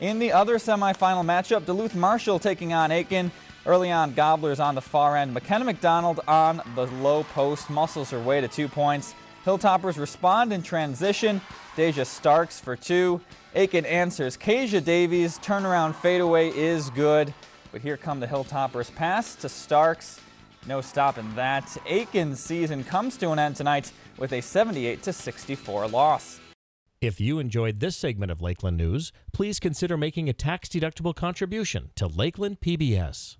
In the other semifinal matchup, Duluth Marshall taking on Aitkin. Early on, Gobblers on the far end. McKenna McDonald on the low post muscles her way to two points. Hilltoppers respond in transition. Deja Starks for two. Aitkin answers. Kasia Davies turnaround fadeaway is good. But here come the Hilltoppers pass to Starks. No stopping that. Aitkin's season comes to an end tonight with a 78 64 loss. If you enjoyed this segment of Lakeland News, please consider making a tax-deductible contribution to Lakeland PBS.